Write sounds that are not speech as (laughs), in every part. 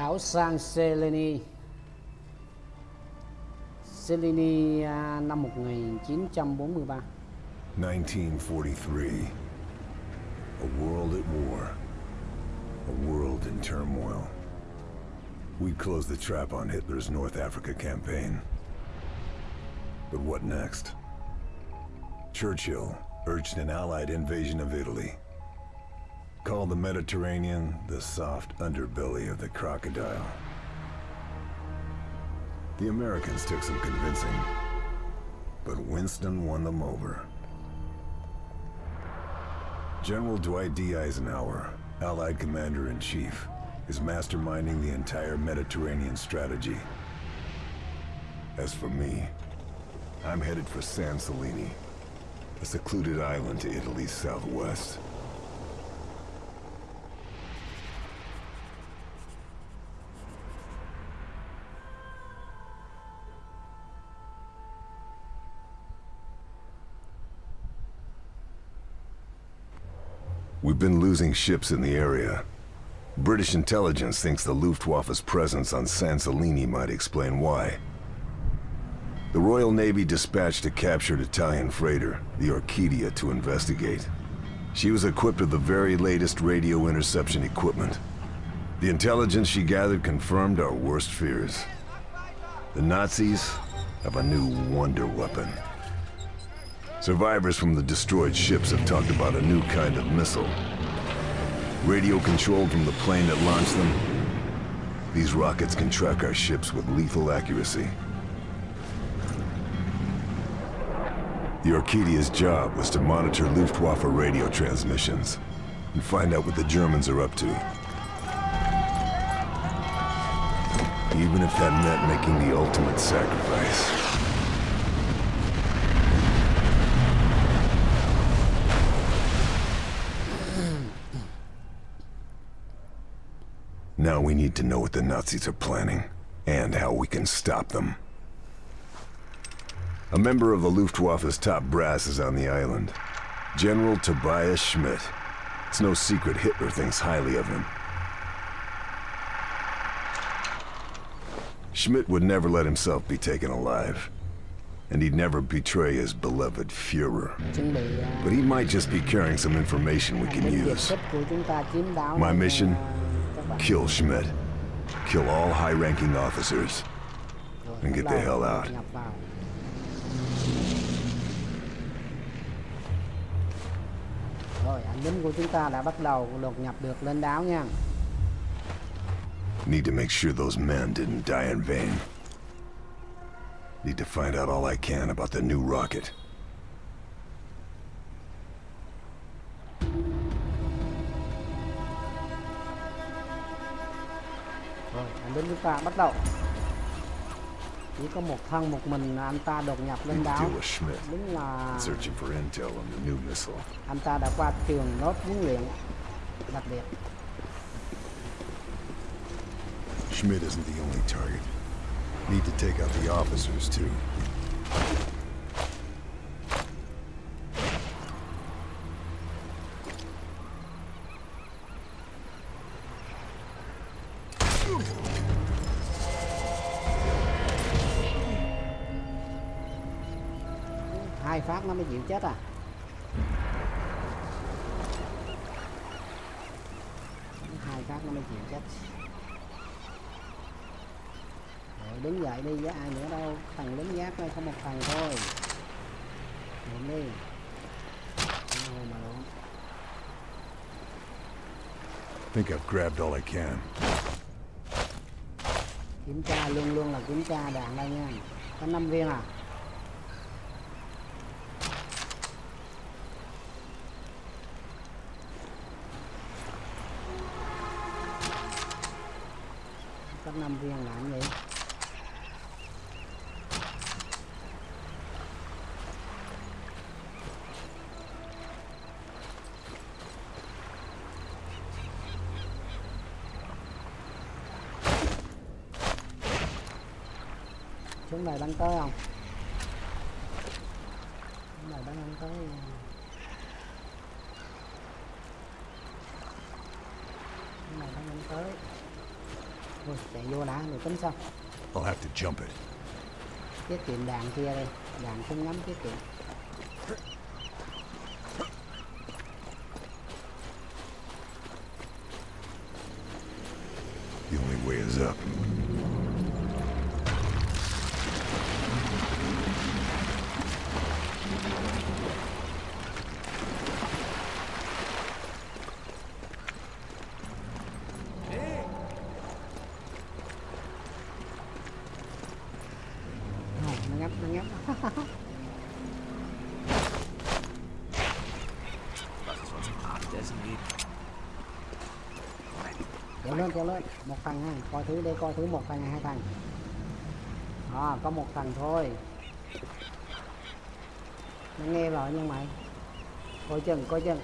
đảo San Seleni Seleni năm 1943 1943. A world at war. A world in turmoil. We closed the trap on Hitler's North Africa campaign. But what next? Churchill urged an Allied invasion of Italy. Called the Mediterranean the soft underbelly of the crocodile. The Americans took some convincing, but Winston won them over. General Dwight D. Eisenhower, Allied Commander-in-Chief, is masterminding the entire Mediterranean strategy. As for me, I'm headed for San Celini, a secluded island to Italy's southwest. We've been losing ships in the area. British intelligence thinks the Luftwaffe's presence on San might explain why. The Royal Navy dispatched a captured Italian freighter, the Orchidia, to investigate. She was equipped with the very latest radio interception equipment. The intelligence she gathered confirmed our worst fears. The Nazis have a new wonder weapon. Survivors from the destroyed ships have talked about a new kind of missile. Radio controlled from the plane that launched them. These rockets can track our ships with lethal accuracy. The Orchidia's job was to monitor Luftwaffe radio transmissions and find out what the Germans are up to. Even if that meant making the ultimate sacrifice. Now we need to know what the Nazis are planning, and how we can stop them. A member of the Luftwaffe's top brass is on the island. General Tobias Schmidt. It's no secret Hitler thinks highly of him. Schmidt would never let himself be taken alive. And he'd never betray his beloved Fuhrer. But he might just be carrying some information we can use. My mission? À, các bạn. Kill Schmidt. Kill all high-ranking officers. And get the hell out. Rồi, anh lính của chúng ta đã bắt đầu đột nhập được lên đảo nha. Need to make sure those men didn't die in vain. Need to find out all I can about the new rocket. Lính chúng ta bắt đầu. Chỉ có một thân một mình anh ta đột nhập lên đảo. Đúng là Searching for intel on the new missile. anh ta đã qua trường lớp huấn luyện đặc biệt. Schmidt isn't the only target. Need to take out the officers too. Chết à. Hai phát nó mới chịu chết. Rồi đứng dậy đi với ai nữa đâu. Thằng lính gác đây có một thằng thôi. Lượm đi. Mà lượm. Think I've grabbed all I can. Kiểm tra luôn luôn là kiểm tra đạn đây nha. Có 5 viên à. Năm viên làm vậy. Xuống này bắn tới không xuống này bắn không tới xuống này bắn không tới Thôi, chạy vô đã rồi tính sau I'll have to jump it. tiết kiệm đạn kia đây đạn không ngắm tiết kiệm The only way is up. Không, nó ngắm nó ngắm kéo lên kéo lên một thằng ha coi thứ đây coi thứ một thằng hai thằng. À, có một thằng thôi. Nó nghe rồi nhưng mày coi chừng coi chừng.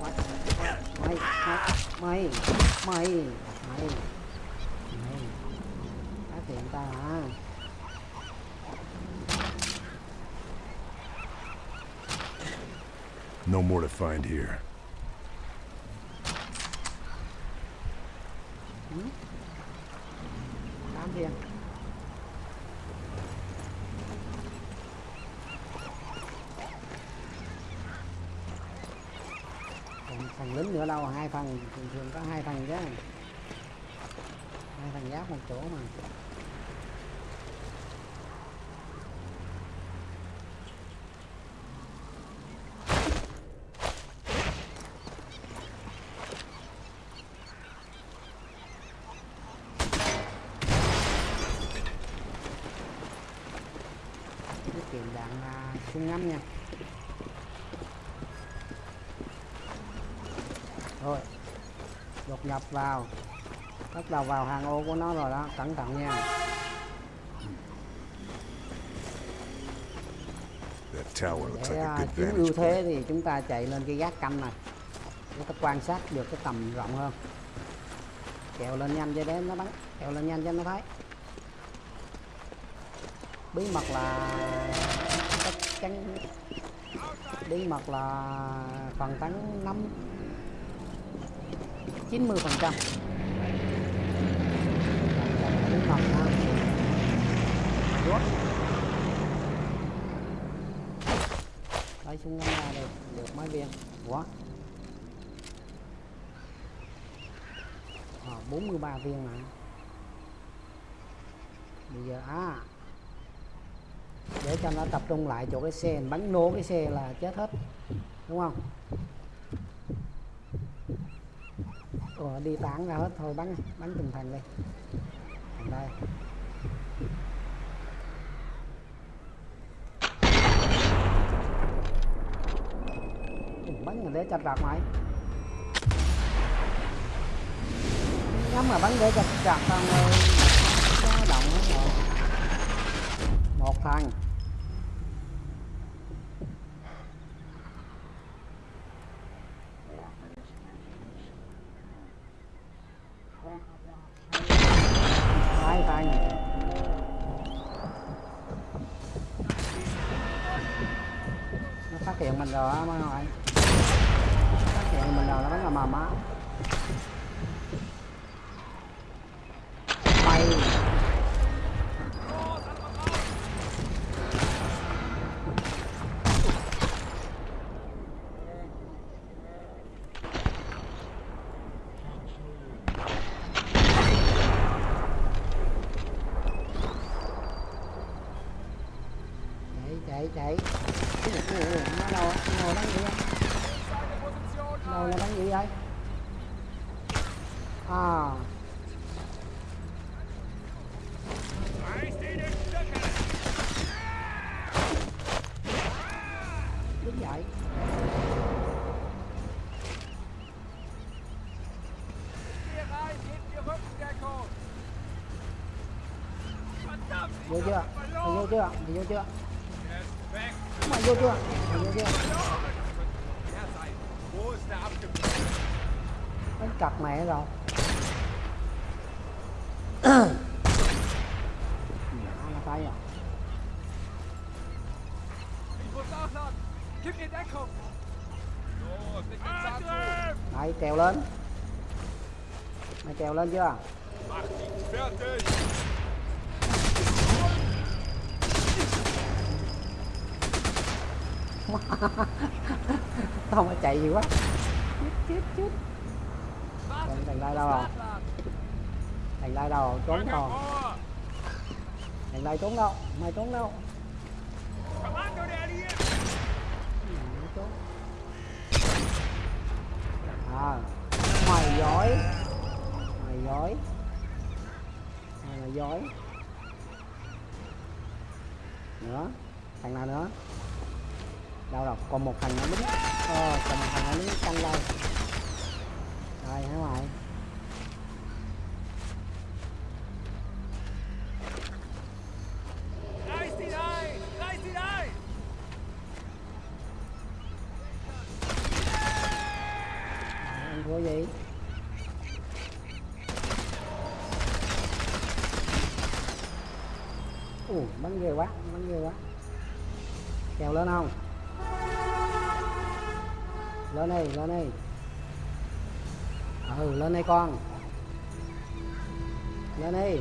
Mày mày mày mày mày. Mày phát hiện ta hả? No more to find here. Tám viên thằng lính nữa đâu, hai phần, thường thường có hai phần chứ. Hai phần giáp một chỗ mà tiết kiệm đạn súng ngắm nha rồi đột nhập vào. Bắt đầu vào hàng ô của nó rồi đó cẩn thận nha. Để à, chiếm ưu thế thì chúng ta chạy lên cái gác canh này. Để ta quan sát được cái tầm rộng hơn. Kẹo lên nhanh cho đến nó bắn kẹo lên nhanh cho nó thấy. Bí mật là chắc chắn bí mật là phần tấn chín 90 phần trăm. Bí mật lấy súng ngắm ra được được mấy viên. Quá à, 43 viên mà. Bây giờ à để cho nó tập trung lại chỗ cái xe bắn nổ cái xe là chết hết đúng không? Ủa, đi tán ra hết thôi bắn bắn từng thằng đi. đây. Bắn để chặt rạc mày. Nhắm mà bắn để chặt rạc tao động hết rồi một thằng hai thằng nó phát hiện mình rồi á mấy anh phát hiện mình rồi, nó bắn là mầm á mày chạy chạy chạy Ủa, ủa, ủa, nó đâu á? nó ngồi bắn gì á đâu là bắn gì vậy à đứng dậy vô chưa mày vô chưa mày vô chưa mày chưa đánh cặp mẹ rồi Nhỏ à Đấy, trèo lên. Mày trèo lên chưa? (laughs) Không phải chạy gì quá. Chết chết Was Thằng lai đâu? Rồi? Thằng lai đâu? Trốn rồi! Thằng lai trốn đâu? Mày trốn đâu? À Mày giỏi. Mày giỏi. Mày là giỏi. Nữa. Thằng nào nữa Đâu rồi còn một thằng nó đứng Ờ còn một thằng nó đứng canh đây Rồi, hả mày? Reißt gì? Ù bắn ghê quá, bắn ghê quá. Trèo lên không? Lên đây lên đây. Ừ lên đây con. Lên đây.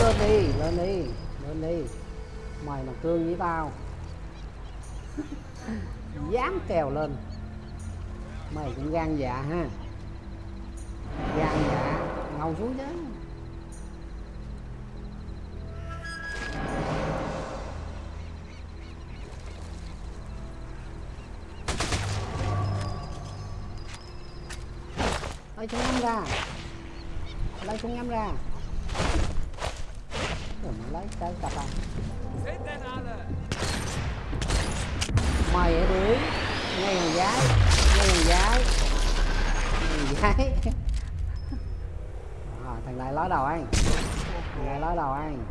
Lên đi lên đi lên đi. Mày mà cương với tao. (laughs) Dám trèo lên. Mày cũng gan dạ ha. Gan dạ ngầu xuống chứ. Lấy chúng em ra. Lấy chúng em ra. Lấy cái cặp à mày ở đuổi ngay hàng gái ngay hàng gái ngay hàng gái à, thằng này ló đầu anh. Thằng này ló đầu anh.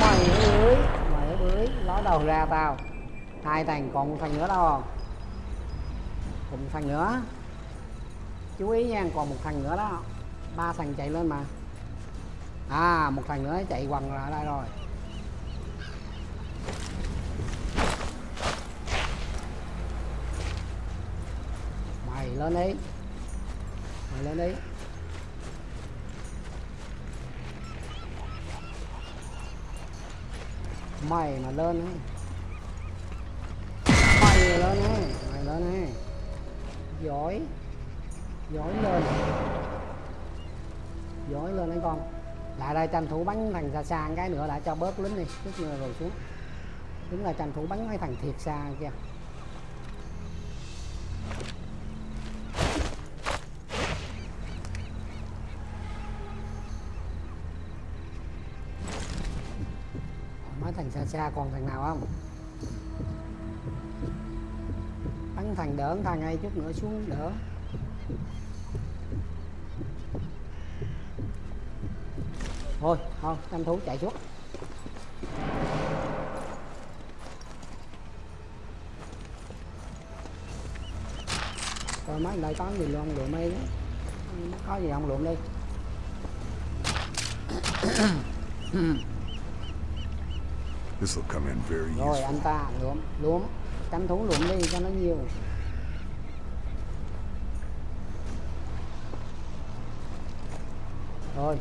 Mày ở đuổi mày ở đuổi ló đầu ra tao. Hai thằng còn một thằng nữa đâu. Không còn một thằng nữa chú ý nha, còn một thằng nữa đó. Ba thằng chạy lên mà. À một thằng nữa chạy quằn lại đây rồi. Mày lên đi. Mày lên đi. Mày mà lên đi mày lên đi mày lên đi giỏi dối lên. Dối lên đấy con. Lại đây tranh thủ bắn thằng xa xa cái nữa đã cho bớt lính đi, chút nữa rồi xuống. Đúng là tranh thủ bắn mấy thằng thiệt xa kia. Mấy thằng xa xa còn thằng nào không? Bắn thằng đỡ, thằng ngay chút nữa xuống đỡ thôi thôi tranh thủ chạy xuống. Coi mấy đây có gì luôn lượm đi có gì không lượm đi. This will come in very rồi anh ta lượm lượm tranh thủ lượm đi cho nó nhiều thôi.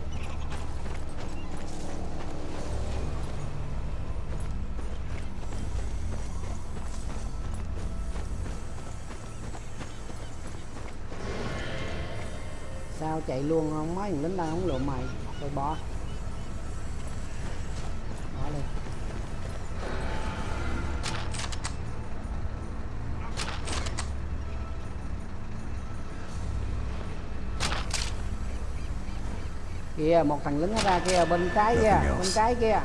Sao chạy luôn không? Mấy thằng lính đang không lượm mày. Rồi bỏ. Kìa một thằng lính nó ra kia bên trái kia bên trái kia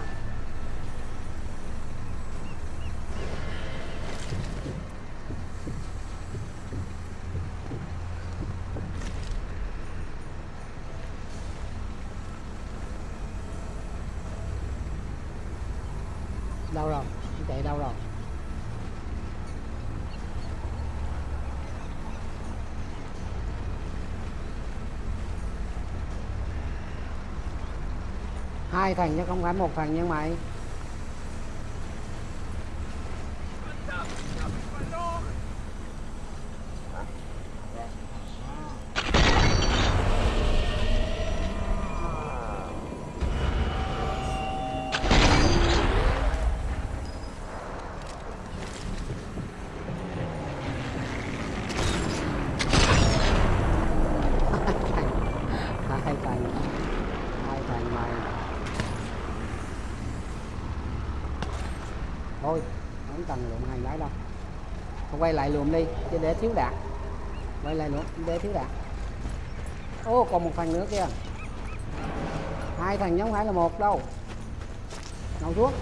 đâu rồi nó chạy đâu rồi hai thằng chứ không phải một thằng như mày. quay lại luôn đi chứ để thiếu đạn. quay lại luôn, để thiếu đạn. ô còn một thằng nữa kia hai thằng nhóm phải là một đâu ngầu thuốc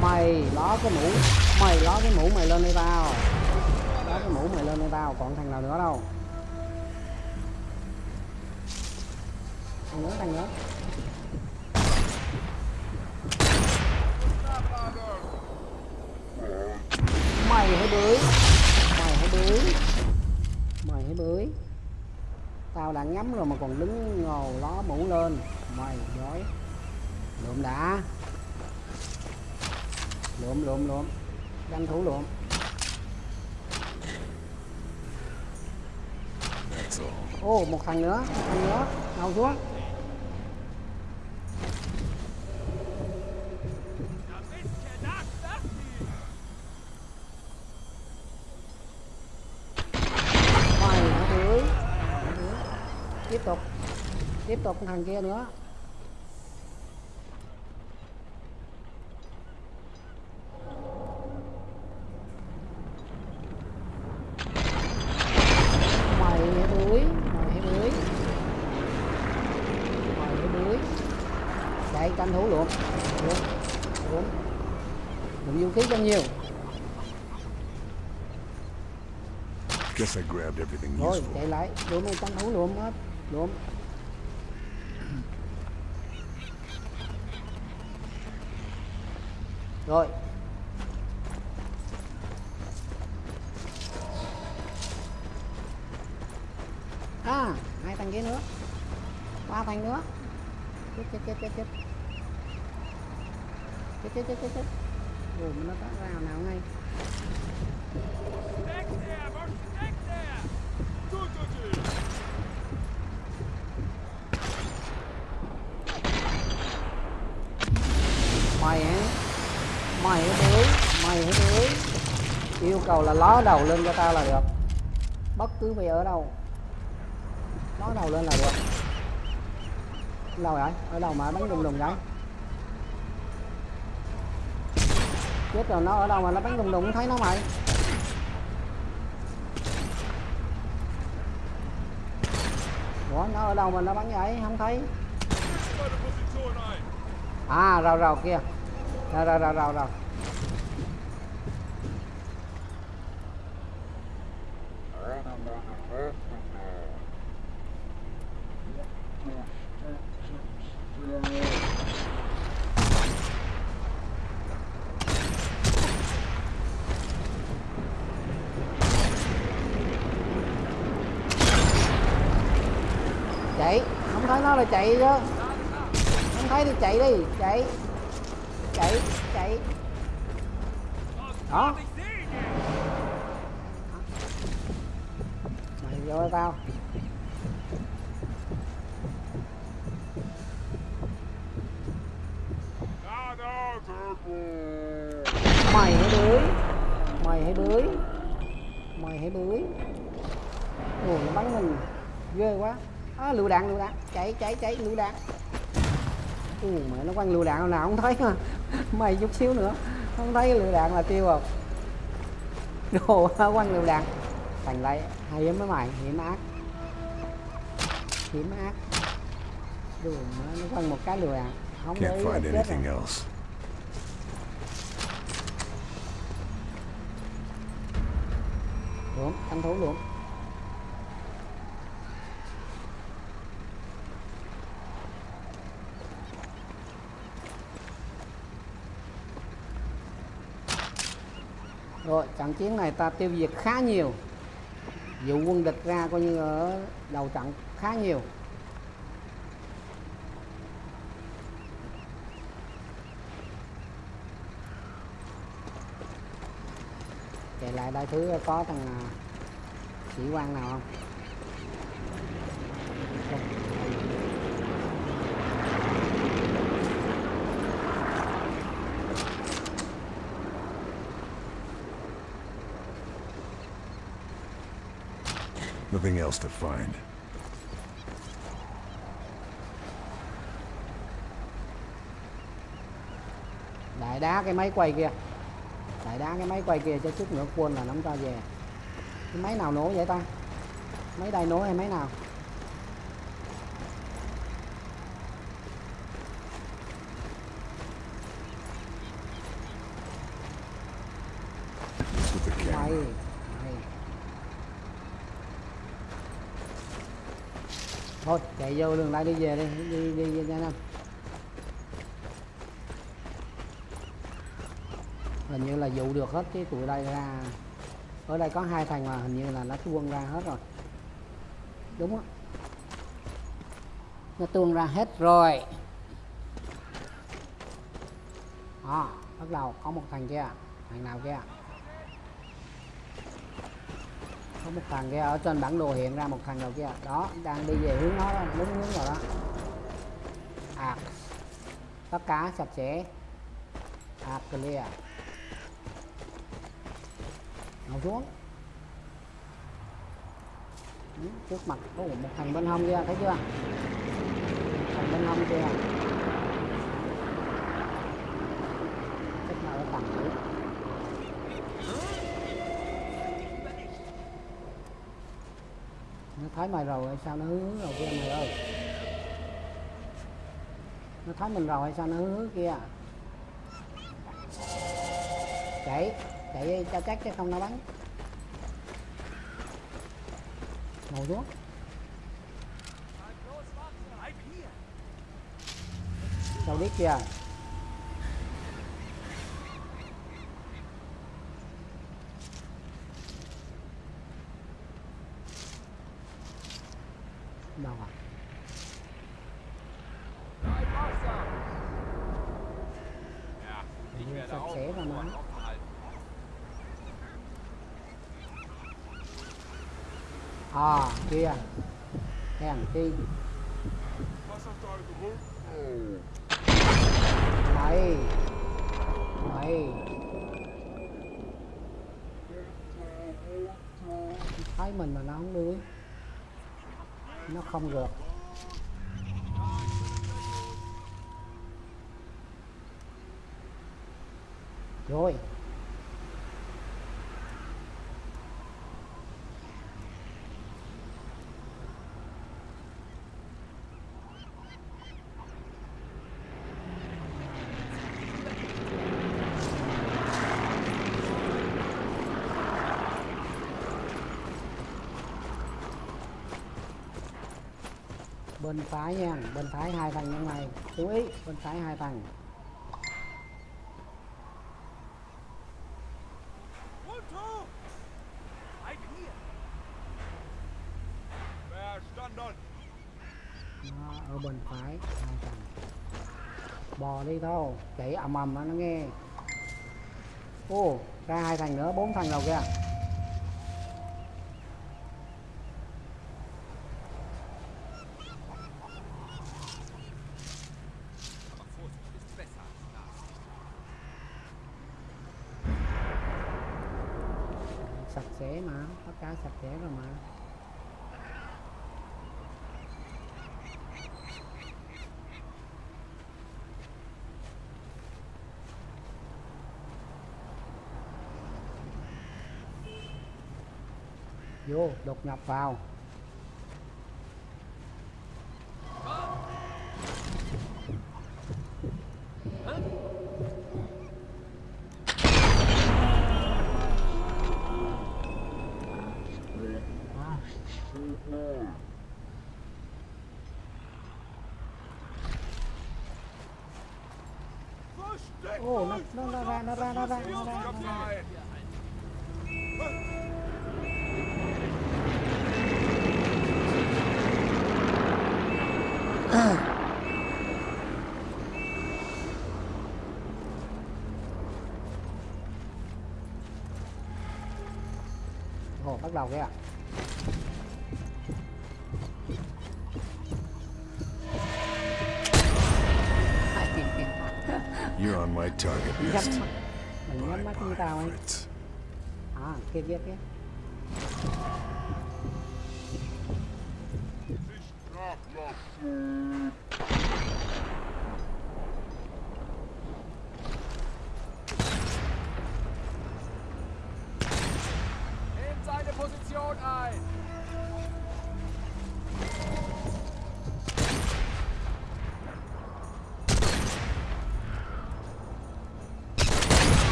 mày đó cái mũ cái mũ mày lên đây tao Đá cái mũ mày lên đây tao còn thằng nào nữa đâu? Thằng nữa thằng nữa. thằng nữa thằng nữa. Nào xuống. Mày thứ tiếp tục. Tiếp tục thằng kia nữa. grabbed everything Rồi, chạy lại, lượm này trong hũ lượm hết, lượm. Rồi. À, hai thằng kia nữa. Ba thằng nữa. Chết chết chết chết chết. Chết chết chết chết chết. Rồi nó có rào nào ngay. Yêu cầu là ló đầu lên cho tao là được. Bất cứ bây ở đâu, ló đầu lên là được. Đâu vậy? Ở đâu mà bắn đùng đùng vậy? Chết rồi, nó ở đâu mà nó bắn đùng đùng thấy nó mày. Ủa, nó ở đâu mà nó bắn vậy? Không thấy. À rào rào kia. Rào rào rào rào rào chạy không thấy nó là chạy chứ không thấy thì chạy đi chạy chạy chạy đó. Mày vô tao. Mày hãy bưới mày hãy bưới mày hãy bưới ồ nó bắn mình. Ghê quá. À, lựu đạn lựu đạn. Chạy chạy chạy lựu đạn. Ù mẹ nó quăng lựu đạn nào không thấy mà. (laughs) Mày chút xíu nữa. Không thấy lựu đạn là tiêu rồi. Đồ quăng lựu đạn. Thành lại hay lắm mấy mày. Hiểm ác. Hiểm ác. Đồ nó quăng một cái lựu đạn. Không để Can't ý chết rồi luôn tranh thú luôn. Rồi, trận chiến này ta tiêu diệt khá nhiều. Dụ quân địch ra coi như ở đầu trận khá nhiều. Chạy lại đây thứ có thằng à, sĩ quan nào không Không. Nothing else to find. đại đá cái máy quay kia lại đá cái máy quay kia cho chút nữa quên là nắm cho về. Cái máy nào nổ vậy ta? Máy đây nổ hay máy nào? Mày mày thôi chạy vô đường lại đi về đi đi đi, đi nhanh lên hình như là dụ được hết cái tụi đây ra. Ở đây có hai thằng mà hình như là nó tuôn ra hết rồi. Đúng á. Nó tuôn ra hết rồi. À, bắt đầu có một thằng kia thằng nào kia? Có một thằng kia ở trên bản đồ hiện ra một thằng đầu kia? Đó đang đi về hướng nó đó đúng hướng rồi đó. À tất cả sạch sẽ. À clear ngồi xuống. Trước mặt có một thằng bên hông kia, thấy chưa? Thằng bên hông kia. Chắc là ở tầng nữa nó thấy mày rồi hay sao nó hứa hứ rồi kia mày ơi? Nó thấy mình rồi hay sao nó hứa hứ kia? Chạy chạy cho chắc chứ không nó bắn ngồi xuống đâu biết chưa? Đâu à? Ja, ich Ja, werde à kia. Hèn chi mày. Mày. Thấy mình mà nó không đuổi nó không được rồi. Bên phải nha bên phải hai thằng như này chú ý bên phải hai thằng. Đó, ở bên phải hai thằng. Bò đi thôi chạy ầm ầm nó nghe. Ô ra hai thằng nữa bốn thằng đầu kìa Aber Vorsicht ist besser als das. sạch sẽ mà tất cả rồi mà. Vô đột nhập vào. Đầu kìa You're on my target list. mắt mình nhắm mắt như tao ấy. à kia kia kia. Nehmt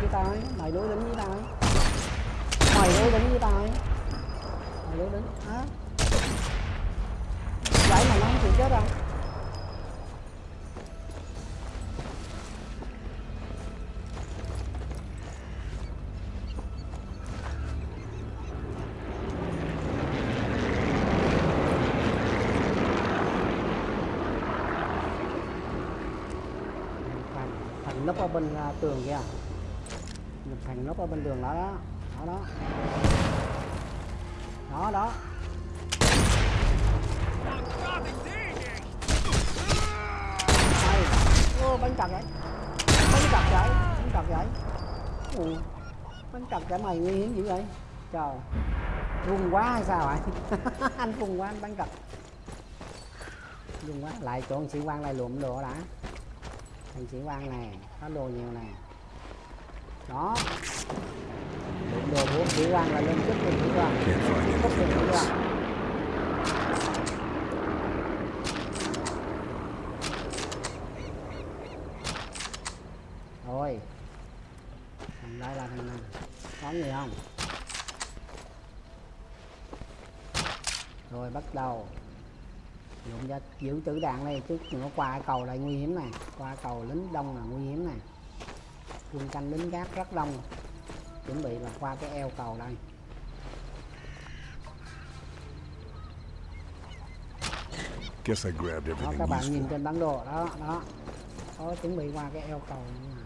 với tao ấy, mày đối đứng với tao ấy. Mày đối đứng với tao ấy. Mày đối đứng á. Vậy mà nó không chịu chết đâu. Thằng thằng nấp ở bên tường kìa thằng nấp ở bên đường đó đó. Đó đó. Đó đó. Ô, bắn chặt vậy. Bắn chặt vậy. Bắn chặt vậy. Ủa bắn chặt vậy mày nguy hiểm dữ vậy. Trời. Rung quá hay sao vậy? (laughs) Anh rung quá, anh bắn chặt rung quá. Lại chỗ sĩ quan lại lụm đồ đã. Thằng sĩ quan này có đồ nhiều này đó. Lụm đồ của sĩ quan là lên chức lên sĩ quan cấp lên else. quan rồi. Thằng đây là thằng nào? Có gì không? Rồi bắt đầu. Dụng ra giữ tử đạn đây chứ nó qua cầu lại nguy hiểm này. Qua cầu lính đông là nguy hiểm này quân canh lính gác rất đông. Chuẩn bị là qua cái eo cầu đây Guess I grabbed đó các bạn nhìn trên bản đồ. Đó đó. Có chuẩn bị qua cái eo cầu như này.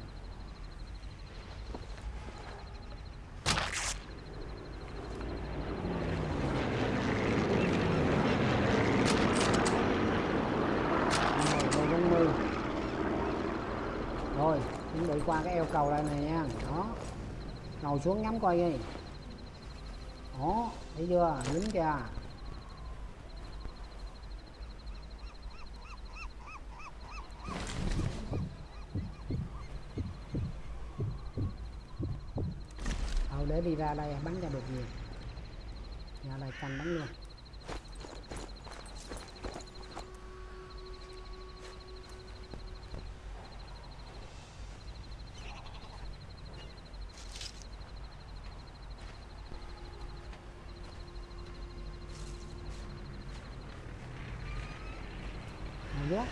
Rồi, rồi, bốn mươi. rồi qua cái eo cầu đây này nha. Đó. Ngồi xuống ngắm coi đi. Đó, thấy chưa? Lính kìa. Thôi, để đi ra đây, bắn ra được nhiều. Ra đây canh bắn luôn Nào ghét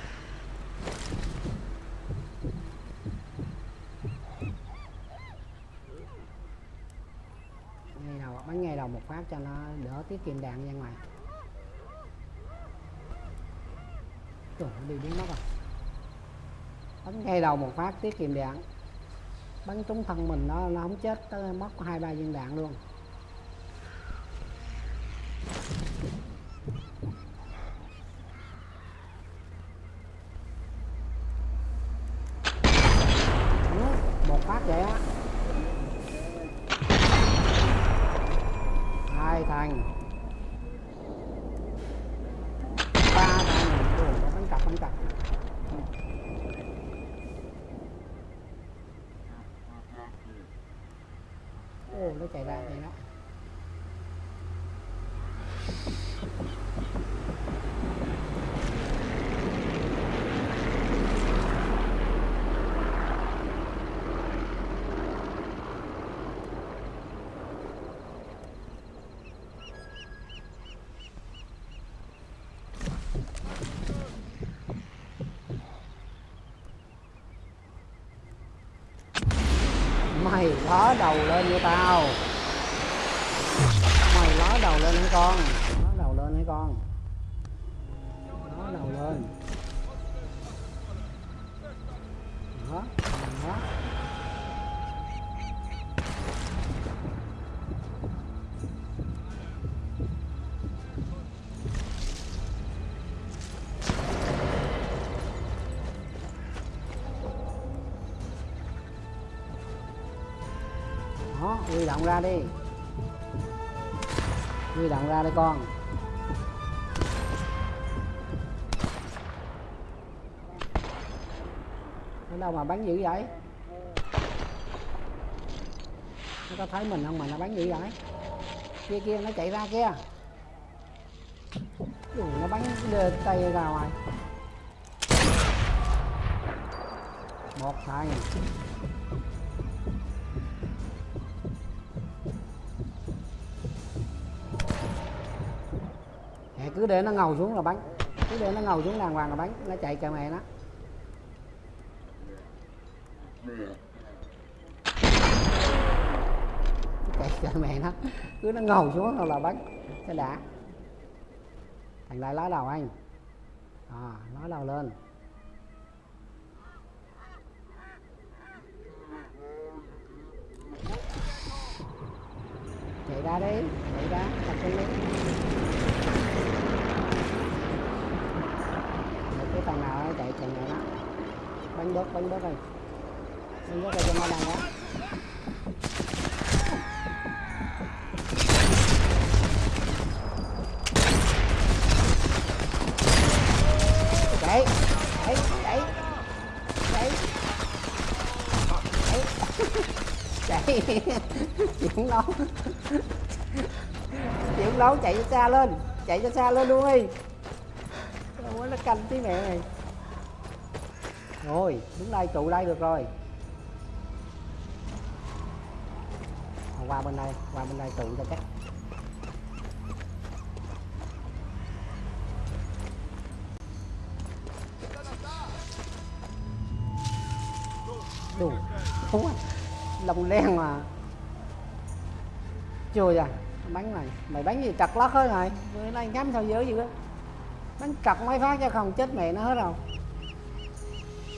ngay đầu bắn ngay cho nó đỡ tiết kiệm đạn ra ngoài. Trời nó đi biến mất rồi. Bắn ngay đầu một phát tiết kiệm đạn. Bắn trúng thân mình nó nó không chết tới, mất hai ba viên đạn luôn Ừ, một phát vậy á hai thằng ba thằng Ồ, nó bắn cặp bắn cặp ồ nó chạy ra này đó. Ló đầu lên cho tao. Mày ló đầu lên con. Động ra đi. Huy động ra đây con. Ở đâu mà bắn dữ vậy? Nó có thấy mình không mà nó bắn dữ vậy? Kia kia nó chạy ra kia. Ui, nó bắn tay ra ngoài. Một thằng. Cứ để nó ngầu xuống là bắn cứ để nó ngầu xuống đàng hoàng là bắn nó chạy cho mẹ nó. Chạy cho mẹ nó. Cứ nó ngầu xuống là bắn cho đã. Thành lại lá đầu anh. À, lá đầu lên. Chạy ra đi. Chạy ra. Tập trung đi Để nó chạy chạy này đó. Bắn bớt bắn bớt đây bắn bớt đây cho nó đang đó. Chạy chạy chạy chạy chạy chạy chuyển lấu chuyển lấu chạy cho xa lên. Chạy cho xa lên luôn đi đâu nó canh tí mẹ này rồi, đứng đây, trụ đây được rồi. Qua bên đây, qua bên đây trụ cho chắc. Đủ đúng lồng đen mà. Chưa à bắn này, mày bắn gì, chặt lót hết rồi? Bữa nay ngắm sao dữ vậy á bắn chặt mấy phát cho không chết mẹ nó hết rồi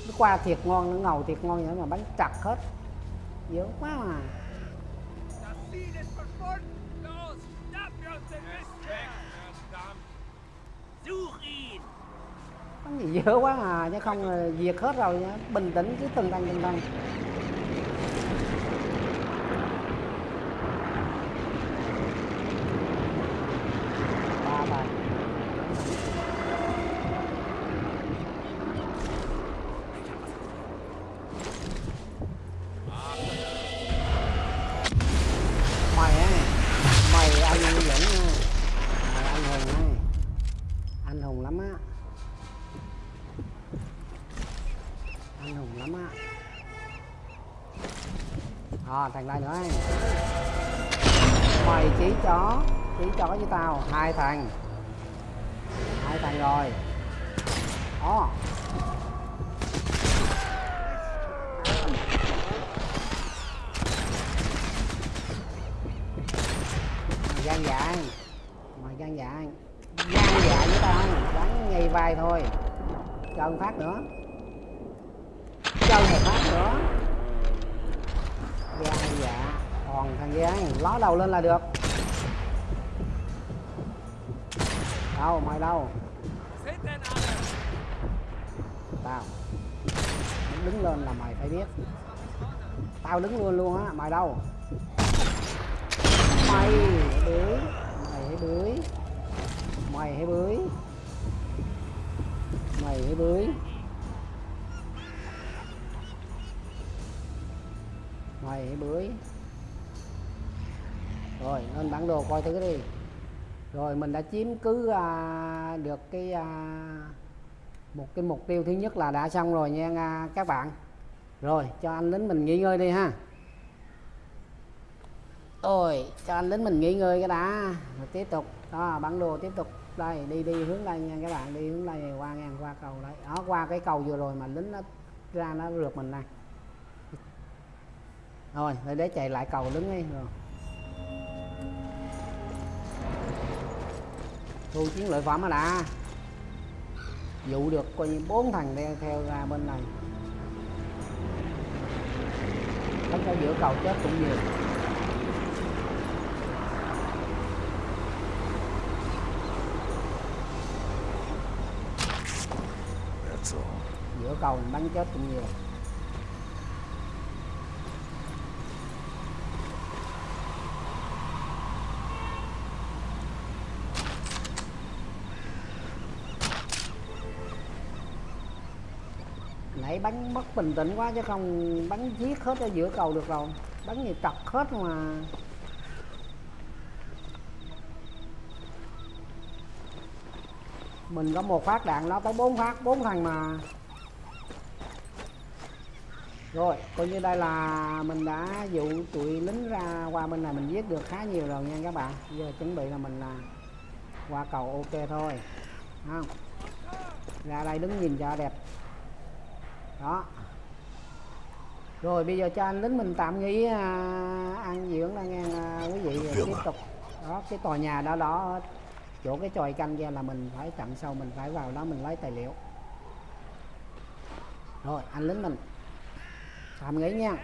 nó qua thiệt ngon nó ngầu thiệt ngon vậy mà bánh chặt hết. Dữ quá mà Das gì dữ quá mà chứ không là diệt hết rồi nha. Bình tĩnh, cứ từng tăng từng tăng à, thằng đây nữa mày chỉ chó chỉ chó với tao hai thằng. Hai thằng rồi. Đó mày gan dạ mày gan dạ gan dạ với tao bắn ngay vai thôi cho một phát nữa cho một phát nữa gan dạ còn thằng gian ló đầu lên là được. Đâu mày đâu tao. Đứng lên là mày phải biết. Tao đứng luôn luôn á, mày đâu mày hãy bưới mày hãy bưới mày hãy bưới mày hãy bưới mày hãy bưới rồi lên bản đồ coi thử đi. Rồi mình đã chiếm cứ à, được cái à, một cái mục tiêu thứ nhất là đã xong rồi nha à, các bạn. Rồi cho anh lính mình nghỉ ngơi đi ha. Rồi cho anh lính mình nghỉ ngơi cái đã. Rồi tiếp tục. Đó bản đồ tiếp tục. Đây đi đi hướng đây nha các bạn. Đi hướng đây qua ngang qua cầu đấy đó qua cái cầu vừa rồi mà lính nó ra nó rượt mình này rồi để để chạy lại cầu đứng đi. Rồi. Thu chiến lợi phẩm mà đã? Dụ được coi như bốn thằng theo, theo ra bên này. Đánh ở giữa cầu chết cũng nhiều. Giữa cầu bắn chết cũng nhiều nãy bắn mất bình tĩnh quá chứ không bắn giết hết ở giữa cầu được rồi. Bắn gì trật hết mà. Mình có một phát đạn, nó tới bốn phát, bốn thằng mà. Rồi, coi như đây là mình đã dụ tụi lính ra qua bên này mình giết được khá nhiều rồi nha các bạn. Giờ chuẩn bị là mình là qua cầu ok thôi. Không? Ra đây đứng nhìn cho đẹp đó. Rồi bây giờ cho anh lính mình tạm nghỉ à, ăn dưỡng là nghe à, quý vị rồi tiếp tục. Đó cái tòa nhà đó đó chỗ cái chòi canh kia là mình phải chặn sâu mình phải vào đó mình lấy tài liệu. Rồi anh lính mình tạm nghỉ nha